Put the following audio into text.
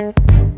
you